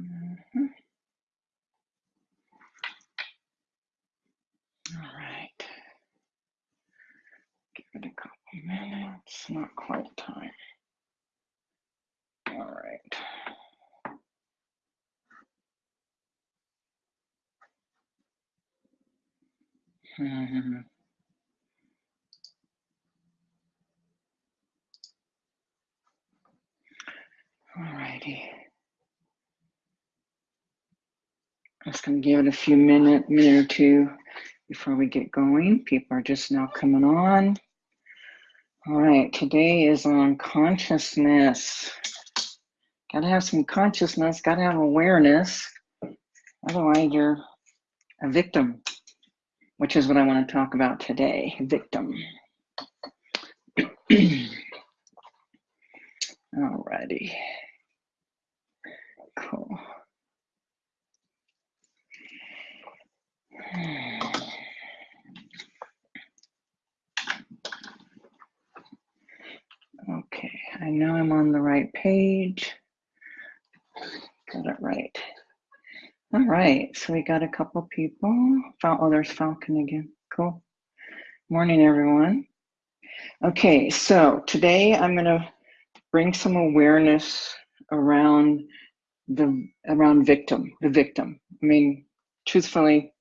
Mhm. All right. Give it a couple minutes. Not quite time. All right. Mhm. All righty. Just gonna give it a few minute, minute or two before we get going. People are just now coming on. All right, today is on consciousness. Gotta have some consciousness, gotta have awareness. Otherwise, you're a victim, which is what I want to talk about today. Victim. Alrighty. Cool. Okay, I know I'm on the right page. Got it right. All right, so we got a couple people. Oh, there's Falcon again. Cool. Morning, everyone. Okay, so today I'm going to bring some awareness around the around victim, the victim. I mean, truthfully,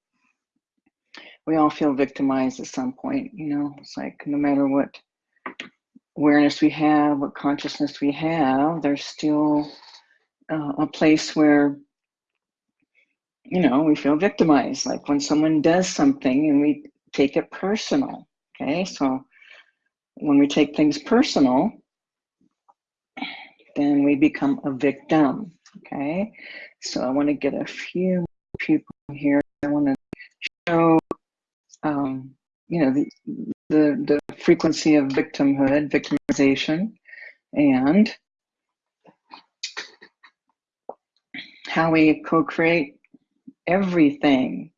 we all feel victimized at some point. You know, it's like no matter what awareness we have, what consciousness we have, there's still uh, a place where you know, we feel victimized, like when someone does something and we take it personal. Okay, so when we take things personal, then we become a victim. Okay, so I want to get a few people here. I want to show, um, you know, the, the the frequency of victimhood, victimization, and how we co-create everything.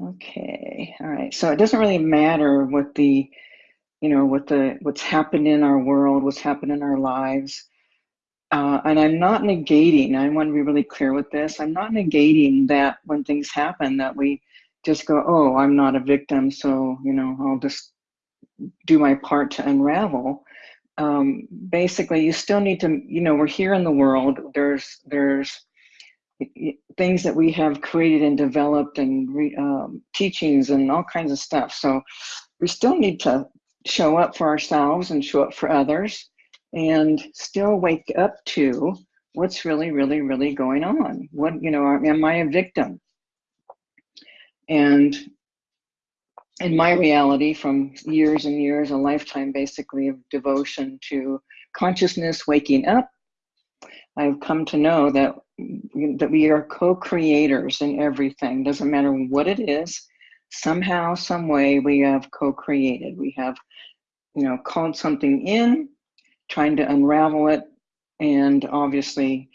Okay, all right. So it doesn't really matter what the, you know, what the what's happened in our world, what's happened in our lives. Uh, and I'm not negating. I want to be really clear with this. I'm not negating that when things happen that we just go, oh, I'm not a victim, so you know, I'll just do my part to unravel. Um, basically, you still need to, you know, we're here in the world. There's there's things that we have created and developed and re, um, teachings and all kinds of stuff. So we still need to show up for ourselves and show up for others and still wake up to what's really, really, really going on. What, you know, am I a victim? And in my reality from years and years, a lifetime basically of devotion to consciousness, waking up, I've come to know that that we are co-creators in everything. Doesn't matter what it is. Somehow, some way, we have co-created. We have, you know, called something in, trying to unravel it, and obviously,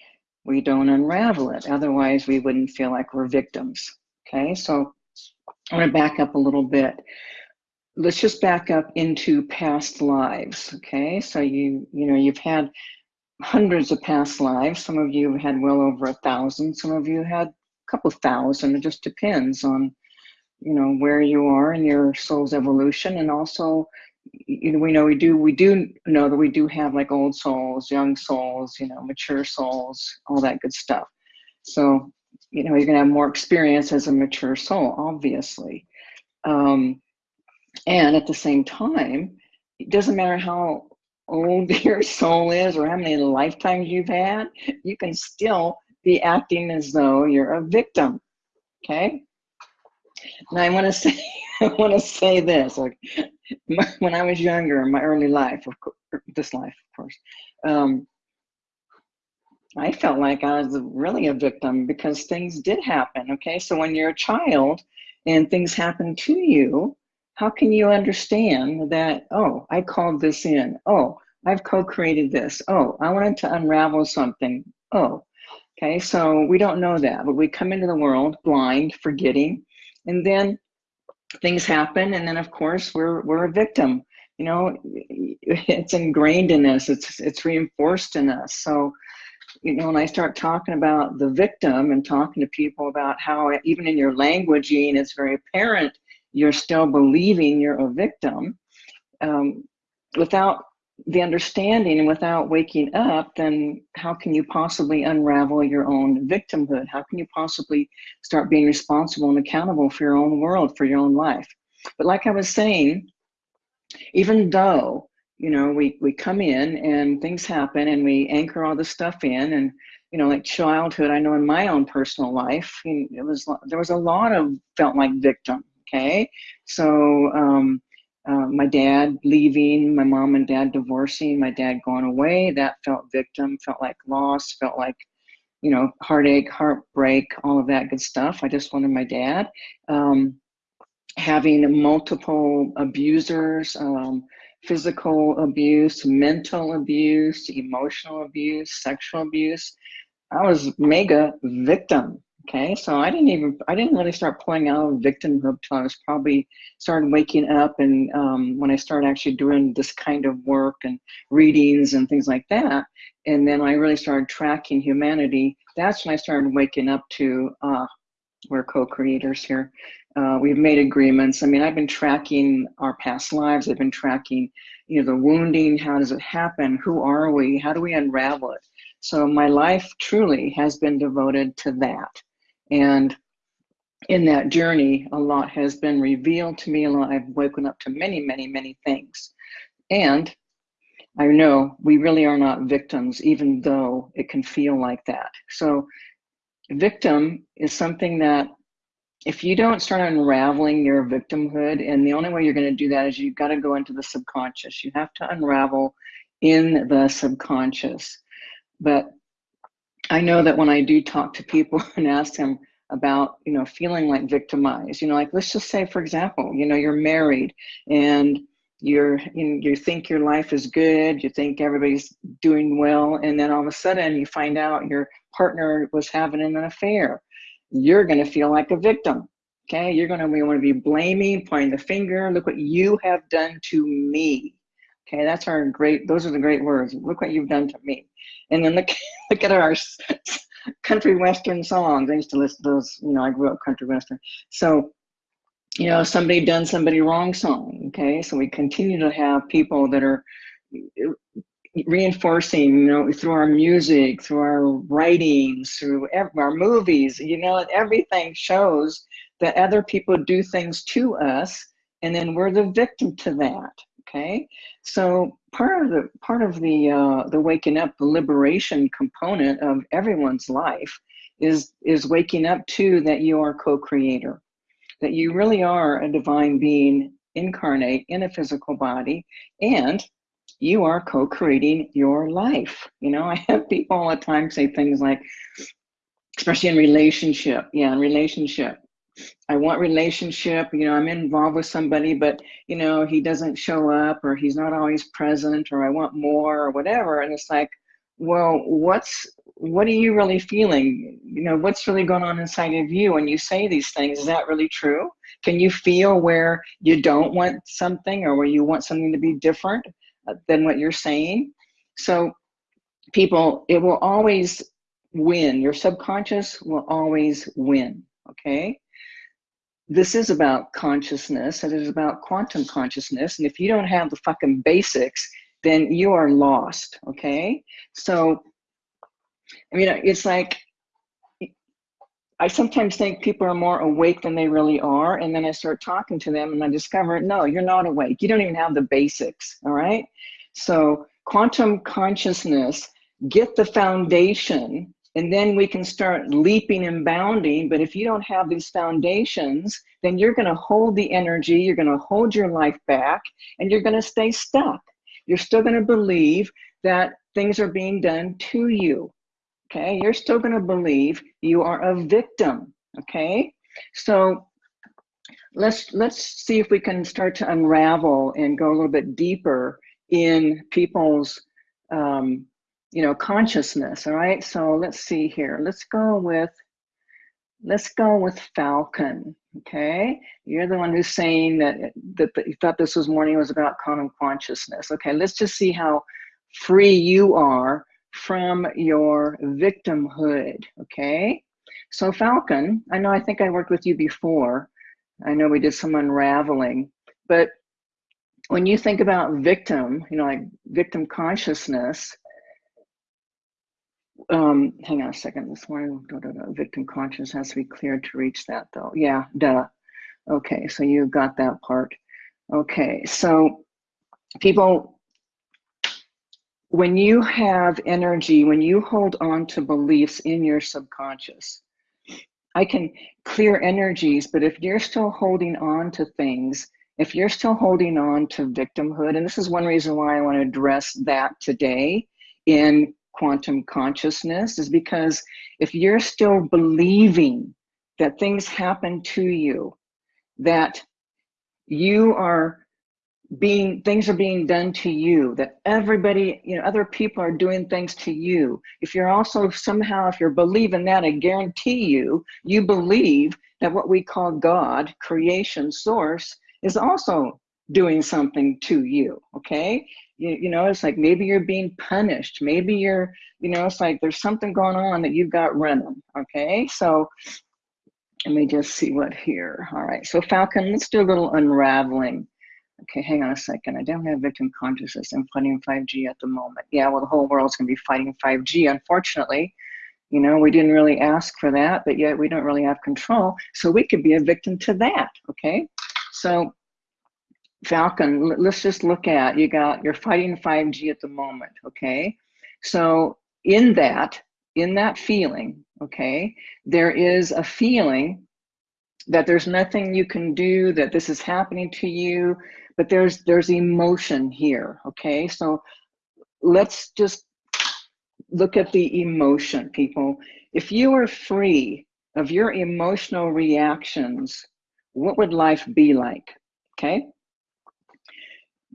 we don't unravel it. Otherwise, we wouldn't feel like we're victims. Okay, so I'm going to back up a little bit. Let's just back up into past lives. Okay, so you you know you've had hundreds of past lives. Some of you have had well over a thousand. Some of you had a couple thousand. It just depends on, you know, where you are in your soul's evolution. And also, you know, we know we do, we do know that we do have like old souls, young souls, you know, mature souls, all that good stuff. So, you know, you're going to have more experience as a mature soul, obviously. Um, and at the same time, it doesn't matter how old your soul is or how many lifetimes you've had, you can still be acting as though you're a victim. Okay. Now I want to say, I want to say this. Like when I was younger, in my early life, of course, this life, of course, um, I felt like I was really a victim because things did happen. Okay, so when you're a child and things happen to you, how can you understand that, oh, I called this in. Oh, I've co-created this. Oh, I wanted to unravel something. Oh, okay, so we don't know that, but we come into the world blind, forgetting, and then things happen, and then of course we're we're a victim. You know, it's ingrained in us. It's it's reinforced in us. So you know, when I start talking about the victim and talking to people about how even in your languaging, it's very apparent you're still believing you're a victim um, without the understanding and without waking up, then how can you possibly unravel your own victimhood? How can you possibly start being responsible and accountable for your own world, for your own life? But like I was saying, even though you know we we come in and things happen and we anchor all the stuff in and you know like childhood i know in my own personal life it was there was a lot of felt like victim okay so um uh, my dad leaving, my mom and dad divorcing, my dad going away, that felt victim, felt like loss, felt like, you know, heartache, heartbreak, all of that good stuff. I just wanted my dad. Um, having multiple abusers, um, physical abuse, mental abuse, emotional abuse, sexual abuse. I was mega victim. Okay, so I didn't even I didn't really start pulling out of victimhood till I was probably started waking up and um, when I started actually doing this kind of work and readings and things like that, and then I really started tracking humanity. That's when I started waking up to uh, we're co-creators here. Uh, we've made agreements. I mean, I've been tracking our past lives. I've been tracking, you know, the wounding. How does it happen? Who are we? How do we unravel it? So my life truly has been devoted to that. And in that journey, a lot has been revealed to me. A lot I've woken up to many, many, many things. And I know we really are not victims, even though it can feel like that. So victim is something that if you don't start unraveling your victimhood, and the only way you're going to do that is you've got to go into the subconscious. You have to unravel in the subconscious. But I know that when I do talk to people and ask them about, you know, feeling like victimized, you know, like let's just say, for example, you know, you're married and you're you, you think your life is good, you think everybody's doing well, and then all of a sudden you find out your partner was having an affair. You're going to feel like a victim. Okay, you're going to want to be blaming, pointing the finger. Look what you have done to me. Okay, that's our great. Those are the great words. Look what you've done to me. And then look, look at our country western songs. I used to listen to those, you know, I grew up country western. So, you know, somebody done somebody wrong song, okay? So we continue to have people that are reinforcing, you know, through our music, through our writings, through our movies, you know, everything shows that other people do things to us and then we're the victim to that, okay? So part of the part of the uh, the waking up, the liberation component of everyone's life is is waking up to that you are co-creator, that you really are a divine being incarnate in a physical body, and you are co-creating your life. You know, I have people all the time say things like, especially in relationship, yeah, in relationship I want relationship, you know, I'm involved with somebody, but you know, he doesn't show up or he's not always present or I want more or whatever. And it's like, well, what's what are you really feeling? You know, what's really going on inside of you when you say these things? Is that really true? Can you feel where you don't want something or where you want something to be different than what you're saying? So people, it will always win. Your subconscious will always win, okay? this is about consciousness and it is about quantum consciousness and if you don't have the fucking basics then you are lost okay so i mean it's like i sometimes think people are more awake than they really are and then i start talking to them and i discover no you're not awake you don't even have the basics all right so quantum consciousness get the foundation and then we can start leaping and bounding. But if you don't have these foundations, then you're going to hold the energy, you're going to hold your life back, and you're going to stay stuck. You're still going to believe that things are being done to you. Okay, you're still going to believe you are a victim. Okay, so let's let's see if we can start to unravel and go a little bit deeper in people's um, you know, consciousness, all right? So let's see here. Let's go with, let's go with Falcon, okay? You're the one who's saying that, that, that you thought this was morning was about quantum consciousness. Okay, let's just see how free you are from your victimhood, okay? So Falcon, I know I think I worked with you before. I know we did some unraveling, but when you think about victim, you know, like victim consciousness, um, hang on a second, this one, victim consciousness has to be cleared to reach that though. Yeah, duh. Okay, so you got that part. Okay, so people, when you have energy, when you hold on to beliefs in your subconscious, I can clear energies, but if you're still holding on to things, if you're still holding on to victimhood, and this is one reason why I want to address that today in quantum consciousness, is because if you're still believing that things happen to you, that you are being things are being done to you that everybody you know other people are doing things to you. If you're also somehow if you're believing that i guarantee you you believe that what we call god creation source is also doing something to you okay? You, you know it's like maybe you're being punished. Maybe you're you know it's like there's something going on that you've got running okay? So let me just see what here. All right so falcon let's do a little unraveling Okay, hang on a second. I don't have victim consciousness. I'm fighting 5G at the moment. Yeah, well, the whole world's going to be fighting 5G, unfortunately. You know, we didn't really ask for that, but yet we don't really have control. So we could be a victim to that, okay? So Falcon, let's just look at, you got, you're fighting 5G at the moment, okay? So in that, in that feeling, okay, there is a feeling that there's nothing you can do, that this is happening to you, but there's there's emotion here okay so let's just look at the emotion people if you were free of your emotional reactions what would life be like okay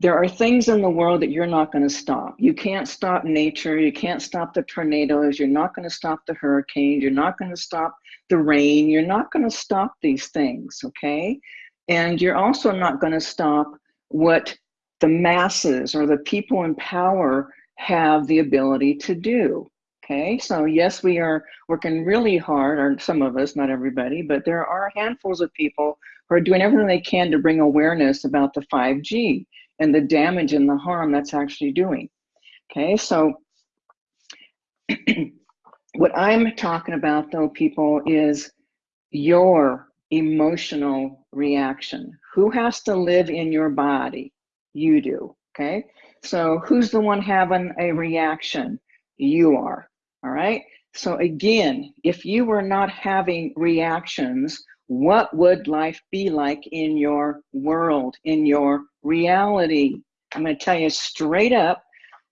there are things in the world that you're not going to stop. You can't stop nature. You can't stop the tornadoes. You're not going to stop the hurricanes. You're not going to stop the rain. You're not going to stop these things, okay? And you're also not going to stop what the masses or the people in power have the ability to do. Okay, so yes, we are working really hard, or some of us, not everybody, but there are handfuls of people who are doing everything they can to bring awareness about the 5G and the damage and the harm that's actually doing. Okay, so what I'm talking about though, people, is your emotional reaction. Who has to live in your body? You do, okay? So who's the one having a reaction? You are, all right? So again, if you were not having reactions, what would life be like in your world, in your reality? I'm gonna tell you straight up,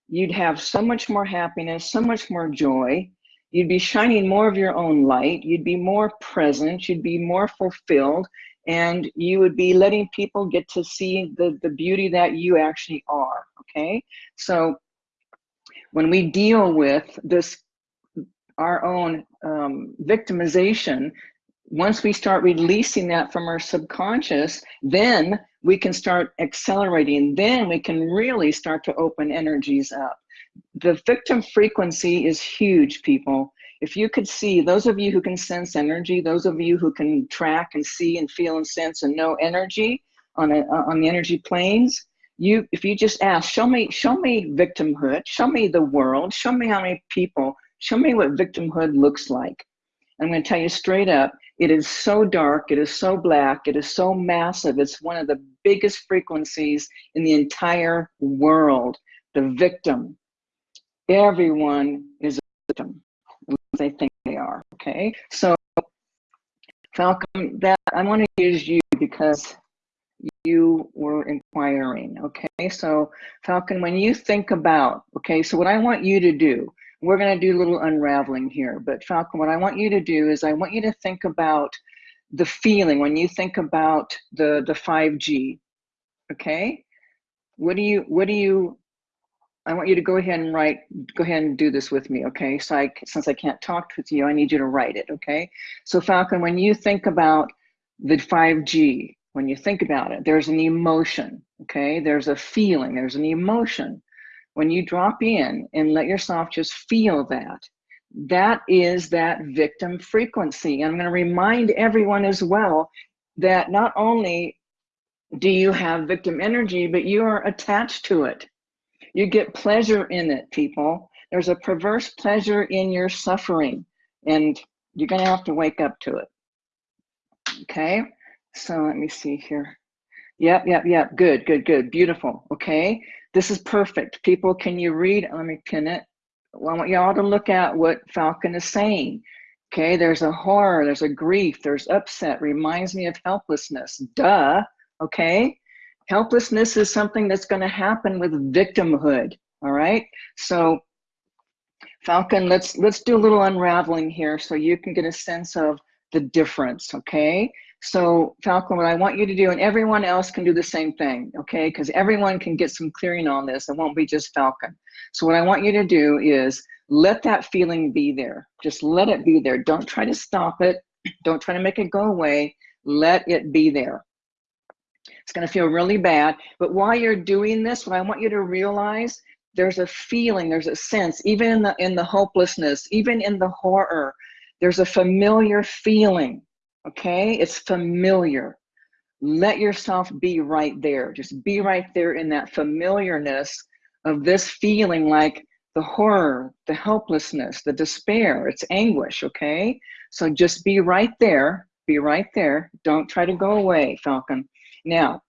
you'd have so much more happiness, so much more joy, you'd be shining more of your own light, you'd be more present, you'd be more fulfilled, and you would be letting people get to see the, the beauty that you actually are, okay? So when we deal with this, our own um, victimization, once we start releasing that from our subconscious, then we can start accelerating. Then we can really start to open energies up the victim frequency is huge, people. If you could see, those of you who can sense energy, those of you who can track and see and feel and sense and know energy on, a, uh, on the energy planes, you, if you just ask, show me, show me victimhood, show me the world, show me how many people, show me what victimhood looks like. I'm going to tell you straight up, it is so dark, it is so black, it is so massive. It's one of the biggest frequencies in the entire world. The victim, everyone is they think they are okay? So falcon that i want to use you because you were inquiring okay? So falcon when you think about okay so what i want you to do we're going to do a little unraveling here but falcon what i want you to do is i want you to think about the feeling when you think about the the 5g okay? What do you what do you I want you to go ahead and write, go ahead and do this with me, okay? So I, since I can't talk with you, I need you to write it, okay? So Falcon, when you think about the 5G, when you think about it, there's an emotion, okay? There's a feeling, there's an emotion. when you drop in and let yourself just feel that, that is that victim frequency. And I'm going to remind everyone as well that not only do you have victim energy, but you are attached to it. You get pleasure in it, people. There's a perverse pleasure in your suffering, and you're going to have to wake up to it. Okay, so let me see here. Yep, yep, yep. Good, good, good. Beautiful. Okay, this is perfect. People, can you read? Let me pin it. Well, I want y'all to look at what Falcon is saying. Okay, there's a horror, there's a grief, there's upset, reminds me of helplessness. Duh, okay? Helplessness is something that's going to happen with victimhood, all right? So Falcon, let's let's do a little unraveling here so you can get a sense of the difference, okay? So Falcon, what I want you to do, and everyone else can do the same thing, okay? Because everyone can get some clearing on this. It won't be just Falcon. So what I want you to do is let that feeling be there. Just let it be there. Don't try to stop it. Don't try to make it go away. Let it be there. It's going to feel really bad. But while you're doing this, what I want you to realize, there's a feeling, there's a sense, even in the in the hopelessness, even in the horror, there's a familiar feeling. Okay, it's familiar. Let yourself be right there. Just be right there in that familiarness of this feeling like the horror, the helplessness, the despair, it's anguish, okay? So just be right there, be right there. Don't try to go away, Falcon. Now,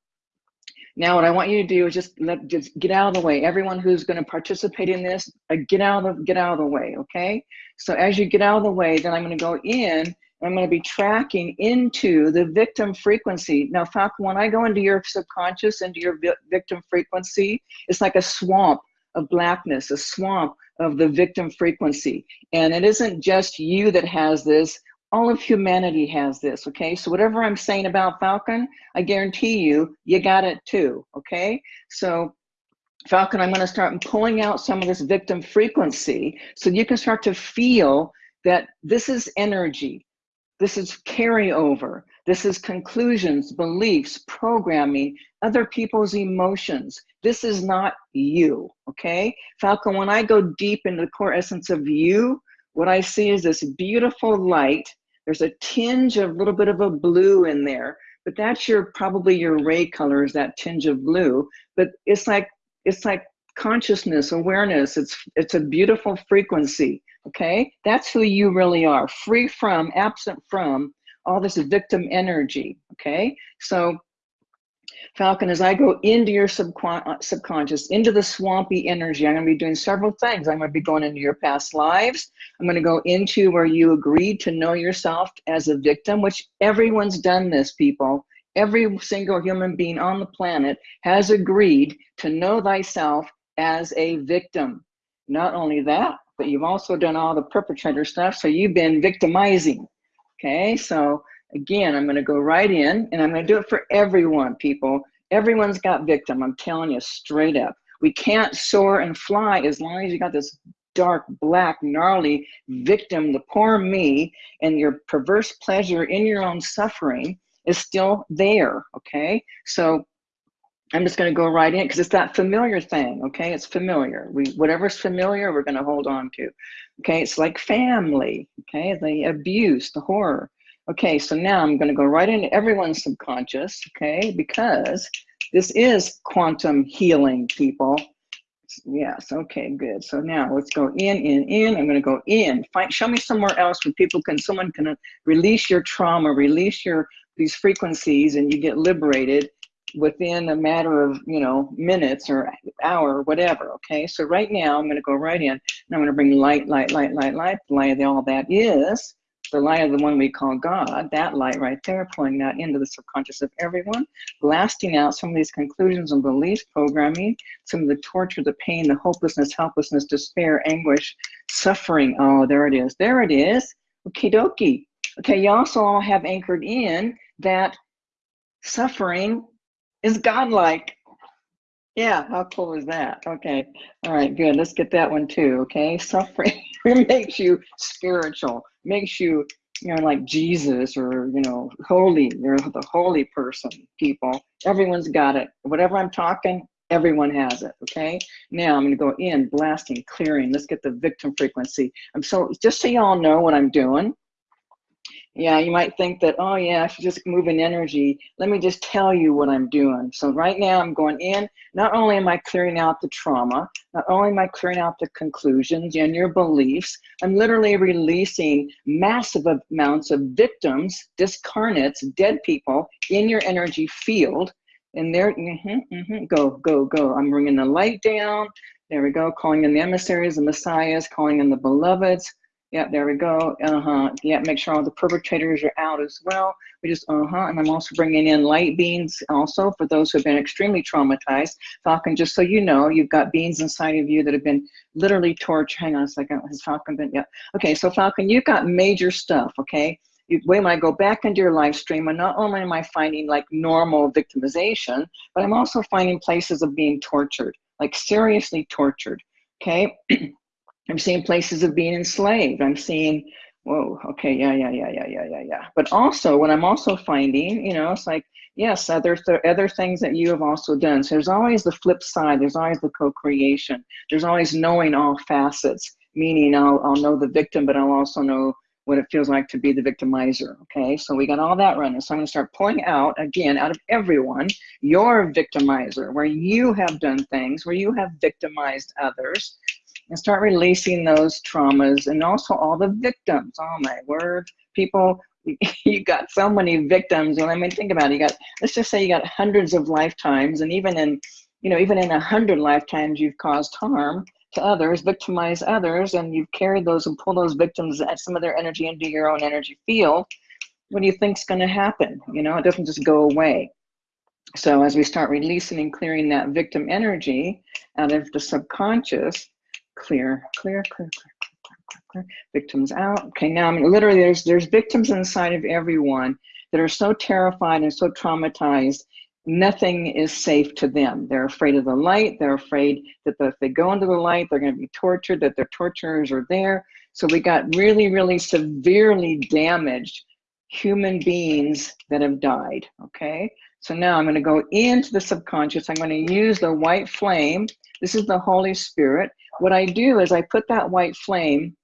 now what I want you to do is just let just get out of the way. Everyone who's going to participate in this, uh, get out of the, get out of the way, okay? So as you get out of the way, then I'm going to go in and I'm going to be tracking into the victim frequency. Now, Falcon, when I go into your subconscious, into your vi victim frequency, it's like a swamp of blackness, a swamp of the victim frequency. And it isn't just you that has this, all of humanity has this, okay? So whatever I'm saying about Falcon, I guarantee you, you got it too, okay? So Falcon, I'm gonna start pulling out some of this victim frequency so you can start to feel that this is energy. This is carryover. This is conclusions, beliefs, programming, other people's emotions. This is not you, okay? Falcon, when I go deep into the core essence of you, what I see is this beautiful light. There's a tinge of a little bit of a blue in there, but that's your probably your ray color is that tinge of blue. But it's like it's like consciousness, awareness. It's it's a beautiful frequency. Okay, that's who you really are, free from, absent from all this victim energy. Okay, so Falcon, as I go into your uh, subconscious, into the swampy energy, I'm going to be doing several things. I'm going to be going into your past lives. I'm going to go into where you agreed to know yourself as a victim, which everyone's done this, people. Every single human being on the planet has agreed to know thyself as a victim. Not only that, but you've also done all the perpetrator stuff, so you've been victimizing. Okay, so again, I'm gonna go right in and I'm gonna do it for everyone, people. Everyone's got victim, I'm telling you straight up. We can't soar and fly as long as you got this dark, black, gnarly victim, the poor me, and your perverse pleasure in your own suffering is still there, okay? So I'm just going to go right in because it's that familiar thing. Okay, it's familiar. We whatever's familiar, we're going to hold on to. Okay, it's like family. Okay, the abuse, the horror. Okay, so now I'm going to go right into everyone's subconscious. Okay, because this is quantum healing, people. Yes. Okay. Good. So now let's go in, in, in. I'm going to go in. Find. Show me somewhere else where people can. Someone can release your trauma, release your these frequencies, and you get liberated within a matter of you know minutes or hour whatever okay so right now i'm going to go right in and i'm going to bring light light light light light light all that is the light of the one we call god that light right there pulling that into the subconscious of everyone blasting out some of these conclusions and beliefs programming some of the torture the pain the hopelessness helplessness despair anguish suffering. Oh there it is. There it is. Okay dokie. Okay you also all have anchored in that suffering is godlike. Yeah, how cool is that? Okay, all right, good. Let's get that one too. Okay, suffering makes you spiritual, makes you, you know, like Jesus or you know, holy. You're the holy person, people. Everyone's got it. Whatever I'm talking, Everyone has it, okay? Now I'm gonna go in, blasting, clearing. Let's get the victim frequency. I'm so, just so y'all know what I'm doing, yeah, you might think that, oh yeah, I should just move in energy. Let me just tell you what I'm doing. So right now I'm going in, not only am I clearing out the trauma, not only am I clearing out the conclusions and your beliefs, I'm literally releasing massive amounts of victims, discarnates, dead people in your energy field. And there, mm -hmm, mm -hmm, go, go, go. I'm bringing the light down. There we go, calling in the emissaries, the messiahs, calling in the beloveds, yeah, there we go. Uh-huh. Yeah, make sure all the perpetrators are out as well. We just, uh-huh. And I'm also bringing in light beans also for those who have been extremely traumatized. Falcon, just so you know, you've got beans inside of you that have been literally tortured. Hang on a second. Has Falcon been? Yeah. Okay, so Falcon, you've got major stuff, okay? You, when I go back into your live stream, and not only am I finding like normal victimization, but I'm also finding places of being tortured, like seriously tortured, okay? I'm seeing places of being enslaved. I'm seeing, whoa, okay, yeah, yeah, yeah, yeah, yeah, yeah, yeah. But also, what I'm also finding, you know, it's like, yes, other th other things that you have also done. So there's always the flip side. There's always the co-creation. There's always knowing all facets. Meaning, I'll I'll know the victim, but I'll also know what it feels like to be the victimizer. Okay, so we got all that running. So I'm going to start pulling out again out of everyone your victimizer, where you have done things, where you have victimized others and start releasing those traumas and also all the victims. Oh my word, people, you got so many victims. And I mean, think about it. You got, let's just say you got hundreds of lifetimes and even in, you know, even in a hundred lifetimes, you've caused harm to others, victimize others, and you've carried those and pulled those victims at some of their energy into your own energy field. What do you think's going to happen? You know, it doesn't just go away. So as we start releasing and clearing that victim energy out of the subconscious, clear, clear, clear, clear, clear, clear, clear. Victims out. Okay, now I mean, literally there's there's victims inside of everyone that are so terrified and so traumatized, nothing is safe to them. They're afraid of the light. They're afraid that if they go into the light, they're going to be tortured, that their torturers are there. So we got really, really severely damaged human beings that have died, okay? So now I'm going to go into the subconscious. I'm going to use the white flame. This is the Holy Spirit. What I do is I put that white flame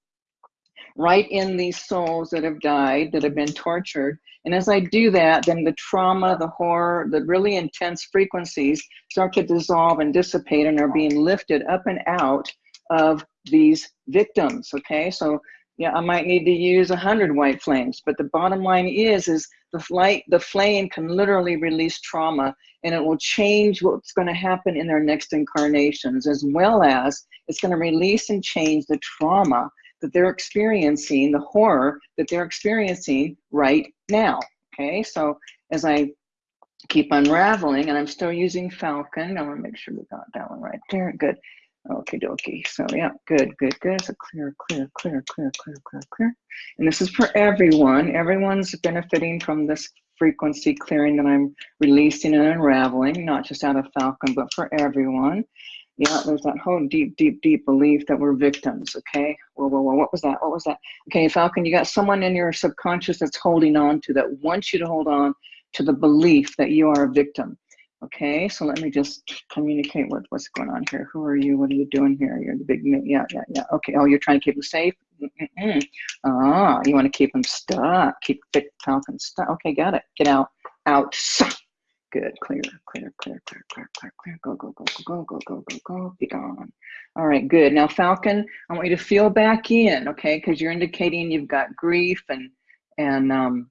right in these souls that have died, that have been tortured. And as I do that, then the trauma, the horror, the really intense frequencies start to dissolve and dissipate and are being lifted up and out of these victims, okay? So yeah, I might need to use a hundred white flames, but the bottom line is, is the light, the flame can literally release trauma and it will change what's going to happen in their next incarnations, as well as it's going to release and change the trauma that they're experiencing, the horror that they're experiencing right now. Okay, so as I keep unraveling, and I'm still using Falcon, I want to make sure we got that one right there. Good. Okay, dokie. So yeah, good, good, good. So clear, clear, clear, clear, clear, clear, clear. And this is for everyone. Everyone's benefiting from this frequency clearing that I'm releasing and unraveling, not just out of Falcon, but for everyone. Yeah, there's that whole deep, deep, deep belief that we're victims. Okay. Whoa, whoa, whoa. What was that? What was that? Okay, Falcon, you got someone in your subconscious that's holding on to that wants you to hold on to the belief that you are a victim. Okay, so let me just communicate what, what's going on here. Who are you? What are you doing here? You're the big, yeah, yeah, yeah. Okay, oh, you're trying to keep them safe? Mm. Ah, you want to keep them stuck, keep Vic Falcon stuck. Okay, got it. Get out, out. Good, clear, clear, clear, clear, clear, clear, clear. Go, go, go, go, go, go, go, go, go. Be gone. All right, good. Now, Falcon, I want you to feel back in, okay? Because you're indicating you've got grief and and um,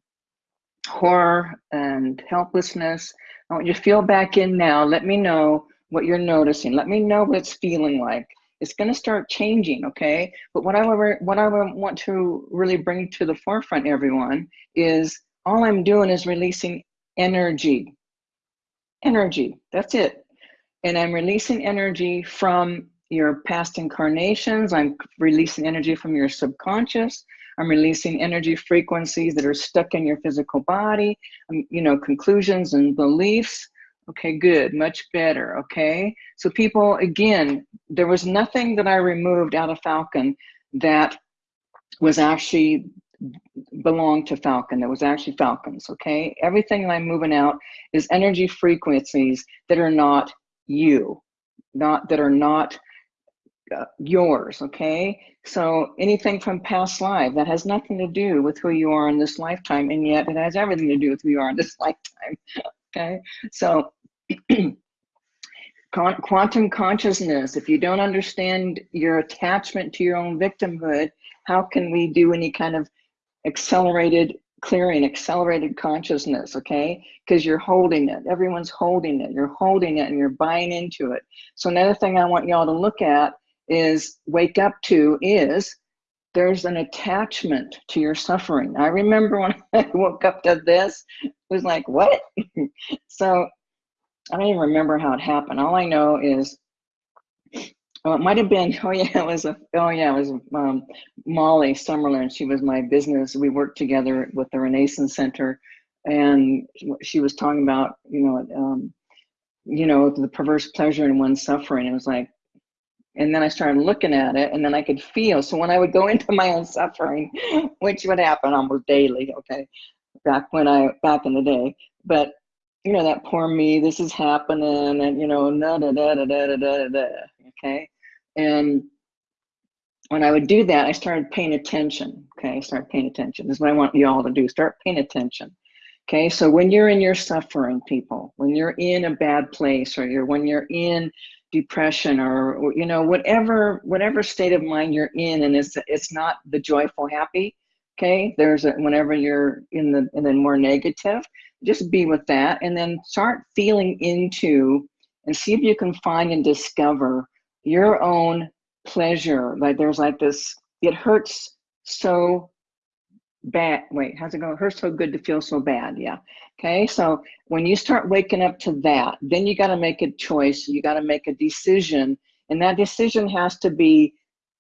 horror and helplessness I want you to feel back in now. Let me know what you're noticing. Let me know what it's feeling like. It's going to start changing, okay? But what I what I want to really bring to the forefront, everyone, is all I'm doing is releasing energy. Energy. That's it. And I'm releasing energy from your past incarnations. I'm releasing energy from your subconscious. I'm releasing energy frequencies that are stuck in your physical body, um, you know, conclusions and beliefs. Okay, good, much better, okay? So people, again, there was nothing that I removed out of Falcon that was actually belonged to Falcon, that was actually Falcons, okay? Everything that I'm moving out is energy frequencies that are not you, not that are not Uh, yours okay? So anything from past life that has nothing to do with who you are in this lifetime and yet it has everything to do with who you are in this lifetime okay? So quantum consciousness if you don't understand your attachment to your own victimhood how can we do any kind of accelerated clearing accelerated consciousness okay? Because you're holding it. Everyone's holding it. You're holding it and you're buying into it. So another thing i want y'all to look at is wake up to is there's an attachment to your suffering i remember when i woke up to this it was like what so i don't even remember how it happened all i know is well, it might have been. Oh yeah, it was a. Oh yeah, it was um, Molly Summerlin. She was my business. We worked together with the Renaissance Center, and she was talking about you know, um, you know, the perverse pleasure in one's suffering. It was like, and then I started looking at it, and then I could feel. So when I would go into my own suffering, which would happen almost daily, okay, back when I back in the day, but you know that poor me. This is happening, and you know, da da da da da da da. Okay, and when I would do that, I started paying attention. Okay, start paying attention. This is what I want you all to do. Start paying attention. Okay, so when you're in your suffering, people, when you're in a bad place, or you're when you're in depression, or, or you know whatever whatever state of mind you're in, and it's it's not the joyful, happy. Okay, there's a whenever you're in the in the more negative, just be with that, and then start feeling into and see if you can find and discover your own pleasure. Like there's like this, it hurts so bad. Wait, how's it going hurts so good to feel so bad. Yeah. Okay. So when you start waking up to that, then you got to make a choice. You got to make a decision. And that decision has to be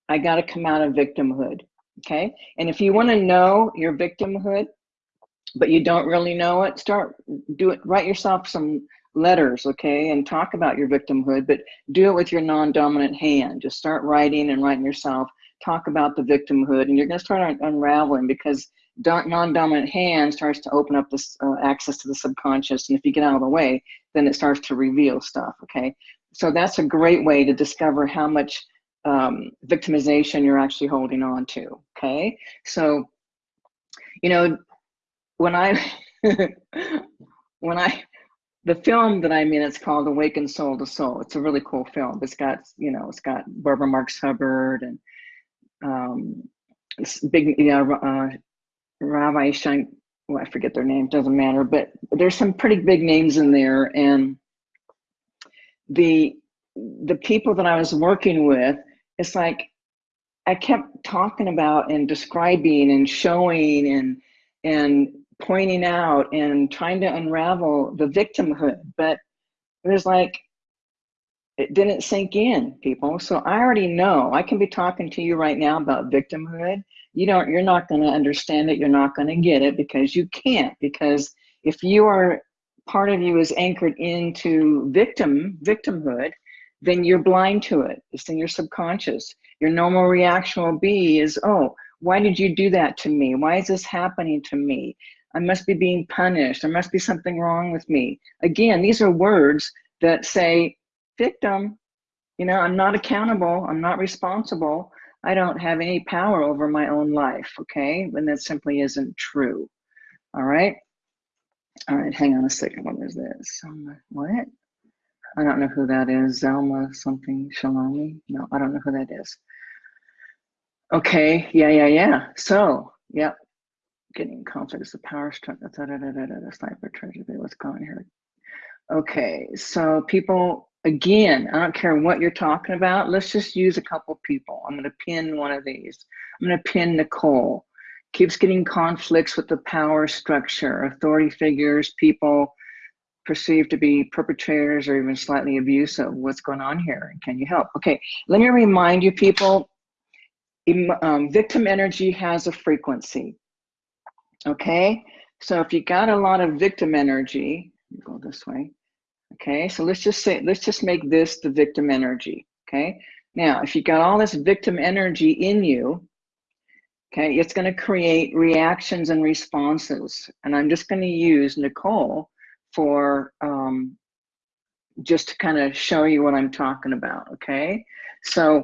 I got to come out of victimhood. Okay. And if you want to know your victimhood, but you don't really know it, start do it, write yourself some letters, okay, and talk about your victimhood, but do it with your non-dominant hand. Just start writing and writing yourself, talk about the victimhood, and you're gonna start un unraveling because non-dominant hand starts to open up this uh, access to the subconscious, and if you get out of the way, then it starts to reveal stuff, okay? So that's a great way to discover how much um, victimization you're actually holding on to, okay? So, you know, when I, when I, the film that I'm in, it's called Awaken Soul to Soul. It's a really cool film. It's got, you know, it's got Barbara Marx Hubbard and um, big, you know, uh, Rabbi Shank, well, I forget their name, doesn't matter, but there's some pretty big names in there. And the, the people that I was working with, it's like, I kept talking about and describing and showing and, and pointing out and trying to unravel the victimhood, but it was like, it didn't sink in people. So I already know I can be talking to you right now about victimhood. You don't, you're not going to understand it. You're not going to get it because you can't, because if you are, part of you is anchored into victim, victimhood, then you're blind to it. It's in your subconscious. Your normal reaction will be is, oh, why did you do that to me? Why is this happening to me? I must be being punished. There must be something wrong with me. Again, these are words that say, victim, you know, I'm not accountable. I'm not responsible. I don't have any power over my own life, okay? When that simply isn't true, all right? All right, hang on a second. What is this? What? I don't know who that is. Zelma something Shalomi? No, I don't know who that is. Okay, yeah, yeah, yeah. So, yep, getting conflict is a power struggle. Da, da, da, da, da, sniper treasure. What's going here? Okay, so people, again, I don't care what you're talking about. Let's just use a couple people. I'm going to pin one of these. I'm going to pin Nicole. Keeps getting conflicts with the power structure, authority figures, people perceived to be perpetrators or even slightly abusive. What's going on here? Can you help? Okay, let me remind you people, um, victim energy has a frequency. Okay, so if you got a lot of victim energy, go this way. Okay, so let's just say, let's just make this the victim energy. Okay, now if you got all this victim energy in you, okay, it's going to create reactions and responses. And I'm just going to use Nicole for um, just to kind of show you what I'm talking about, okay? So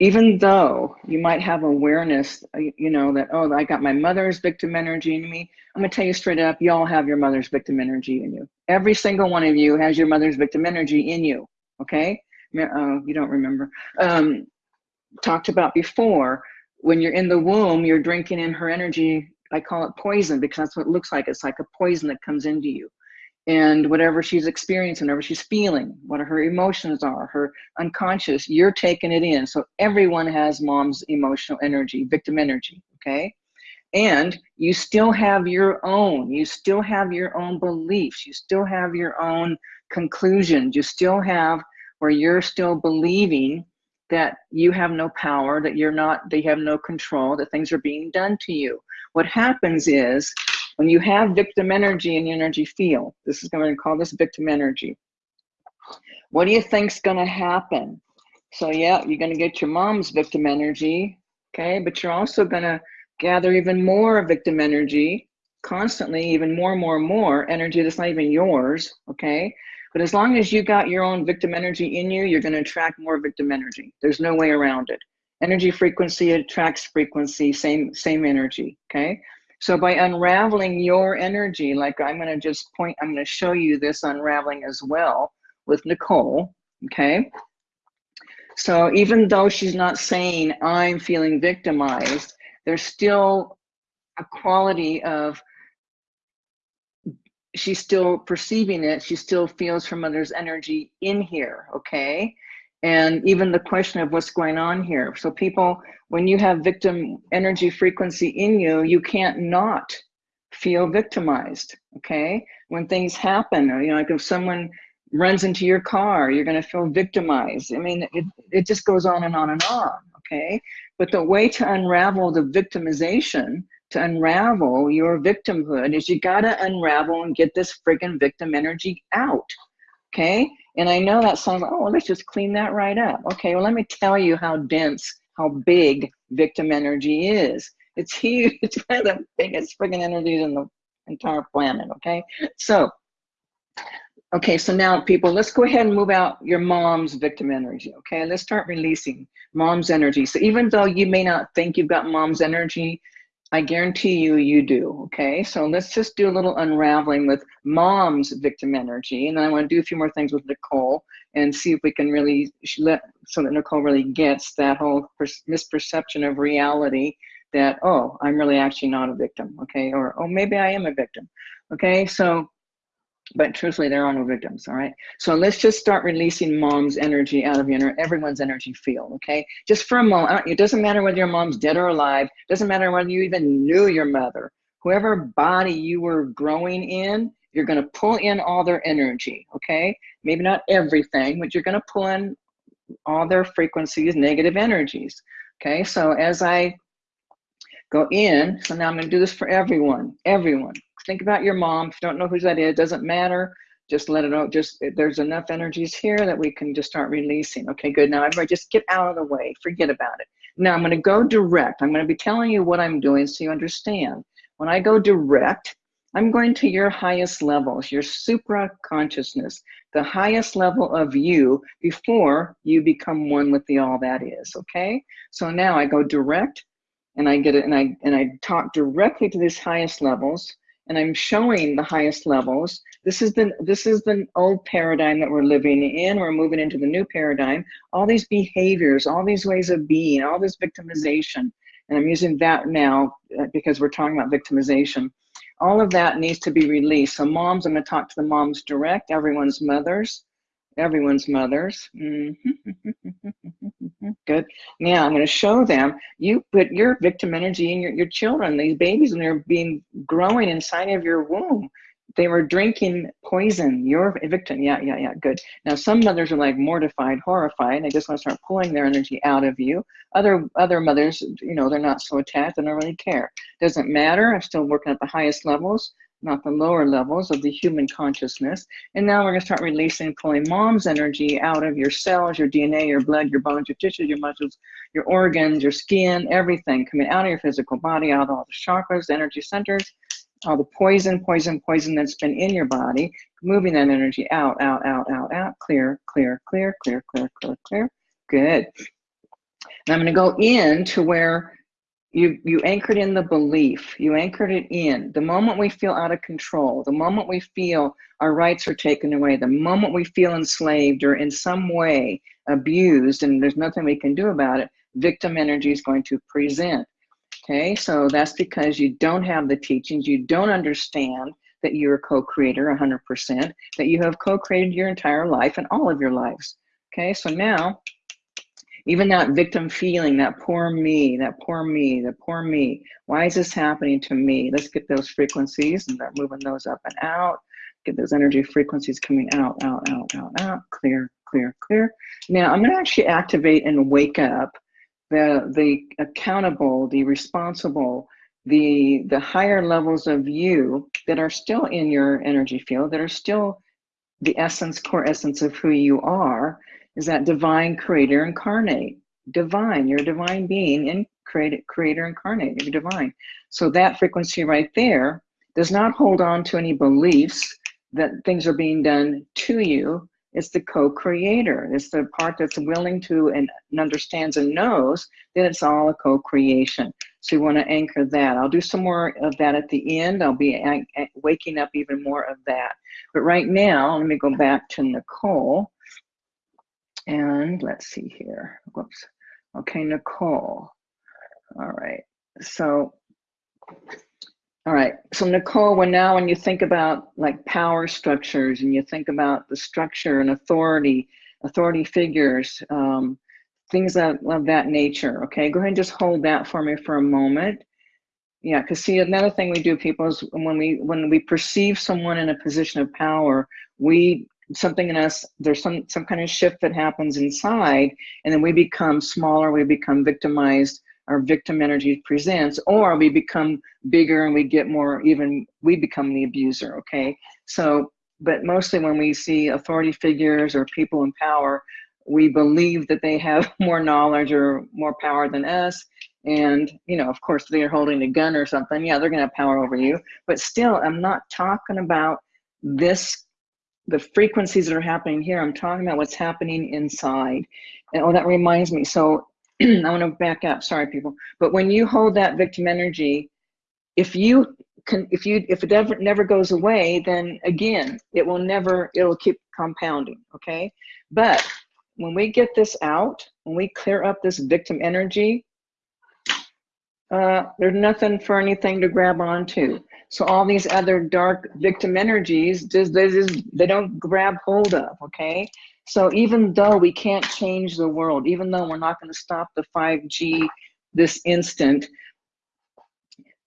even though you might have awareness, uh, you know, that, oh, I got my mother's victim energy in me, I'm gonna tell you straight up, y'all have your mother's victim energy in you. Every single one of you has your mother's victim energy in you, okay? Uh, you don't remember. Um, talked about before, when you're in the womb, you're drinking in her energy. I call it poison because that's what it looks like. It's like a poison that comes into you and whatever she's experiencing, whatever she's feeling, what her emotions are, her unconscious, you're taking it in. So everyone has mom's emotional energy, victim energy, okay? And you still have your own, you still have your own beliefs, you still have your own conclusions, you still have where you're still believing that you have no power, that you're not, they have no control, that things are being done to you. What happens is when you have victim energy in your energy field, this is going to call this victim energy. What do you think's going to happen? So yeah, you're going to get your mom's victim energy, okay? But you're also going to gather even more victim energy constantly, even more, more, more energy that's not even yours, okay? But as long as you got your own victim energy in you, you're going to attract more victim energy. There's no way around it. Energy frequency attracts frequency, same same energy, okay? So by unraveling your energy, like I'm gonna just point, I'm gonna show you this unraveling as well with Nicole, okay? So even though she's not saying I'm feeling victimized, there's still a quality of she's still perceiving it. She still feels her mother's energy in here, okay? And even the question of what's going on here. So people, when you have victim energy frequency in you, you can't not feel victimized, okay? When things happen, you know, like if someone runs into your car, you're gonna feel victimized. I mean, it, it just goes on and on and on, okay? But the way to unravel the victimization, to unravel your victimhood is you gotta unravel and get this friggin' victim energy out, okay? And I know that sounds like, oh, let's just clean that right up. Okay, well, let me tell you how dense, how big victim energy is. It's huge. It's one of the biggest friggin' energies in the entire planet, okay? So, okay, so now people, let's go ahead and move out your mom's victim energy, okay? Let's start releasing mom's energy. So even though you may not think you've got mom's energy, I guarantee you, you do, okay? So let's just do a little unraveling with mom's victim energy. And then I wanna do a few more things with Nicole and see if we can really let, so that Nicole really gets that whole misperception of reality that, oh, I'm really actually not a victim, okay? Or, oh, maybe I am a victim, okay? So but truthfully, there are no victims, all right? So let's just start releasing mom's energy out of your, everyone's energy field, okay? Just for a moment, it doesn't matter whether your mom's dead or alive, doesn't matter whether you even knew your mother, whoever body you were growing in, you're gonna pull in all their energy, okay? Maybe not everything, but you're gonna pull in all their frequencies, negative energies, okay? So as I go in, so now I'm gonna do this for everyone, everyone think about your mom. If you don't know who that is, it doesn't matter. Just let it out. Just there's enough energies here that we can just start releasing. Okay, good. Now everybody just get out of the way. Forget about it. Now I'm going to go direct. I'm going to be telling you what I'm doing so you understand. When I go direct, I'm going to your highest levels, your supra consciousness, the highest level of you before you become one with the all that is, okay? So now I go direct and I get it and I and I talk directly to these highest levels and I'm showing the highest levels. This is the this is the old paradigm that we're living in. We're moving into the new paradigm. All these behaviors, all these ways of being, all this victimization, and I'm using that now uh, because we're talking about victimization. All of that needs to be released. So moms, I'm going to talk to the moms direct, everyone's mothers, everyone's mothers. Mm -hmm. Good. Now I'm going to show them, you put your victim energy in your, your children, these babies, when they're being growing inside of your womb. They were drinking poison. You're a victim. Yeah, yeah, yeah. Good. Now some mothers are like mortified, horrified. They just want to start pulling their energy out of you. Other other mothers, you know, they're not so attached. They don't really care. Doesn't matter. I'm still working at the highest levels not the lower levels of the human consciousness. And now we're gonna start releasing, pulling mom's energy out of your cells, your DNA, your blood, your bones, your tissues, your muscles, your organs, your skin, everything coming out of your physical body, out of all the chakras, energy centers, all the poison, poison, poison that's been in your body, moving that energy out, out, out, out, out, clear, clear, clear, clear, clear, clear, clear. Good. And I'm going to go in to where you you anchored in the belief. You anchored it in. The moment we feel out of control the moment we feel our rights are taken away the moment we feel enslaved or in some way abused and there's nothing we can do about it victim energy is going to present. Okay so that's because you don't have the teachings. You don't understand that you're a co-creator 100% that you have co-created your entire life and all of your lives. Okay so now even that victim feeling, that poor me, that poor me, that poor me. Why is this happening to me? Let's get those frequencies and start moving those up and out. Get those energy frequencies coming out, out, out, out, out. Clear, clear, clear. Now I'm going to actually activate and wake up the the accountable, the responsible, the the higher levels of you that are still in your energy field, that are still the essence, core essence of who you are is that divine creator incarnate. Divine, you're a divine being and creator, creator incarnate, you're divine. So that frequency right there does not hold on to any beliefs that things are being done to you. It's the co-creator. It's the part that's willing to and understands and knows that it's all a co-creation. So you want to anchor that. I'll do some more of that at the end. I'll be waking up even more of that. But right now, let me go back to Nicole. And let's see here. Whoops. Okay, Nicole. All right. So, all right. So Nicole, when now when you think about like power structures and you think about the structure and authority, authority figures, um, things of, of that nature. Okay, go ahead and just hold that for me for a moment. Yeah, because see, another thing we do, people, is when we when we perceive someone in a position of power, we something in us there's some some kind of shift that happens inside and then we become smaller we become victimized our victim energy presents or we become bigger and we get more even we become the abuser okay? So but mostly when we see authority figures or people in power we believe that they have more knowledge or more power than us and you know of course they're holding a gun or something yeah they're gonna have power over you but still i'm not talking about this the frequencies that are happening here. I'm talking about what's happening inside. And oh, that reminds me. So I want to back up. Sorry, people. But when you hold that victim energy, if you can, if you, if it ever never goes away, then again, it will never, it'll keep compounding. Okay. But when we get this out, when we clear up this victim energy, uh, there's nothing for anything to grab onto. So all these other dark victim energies, just, they, just, they don't grab hold of, okay? So even though we can't change the world, even though we're not gonna stop the 5G this instant,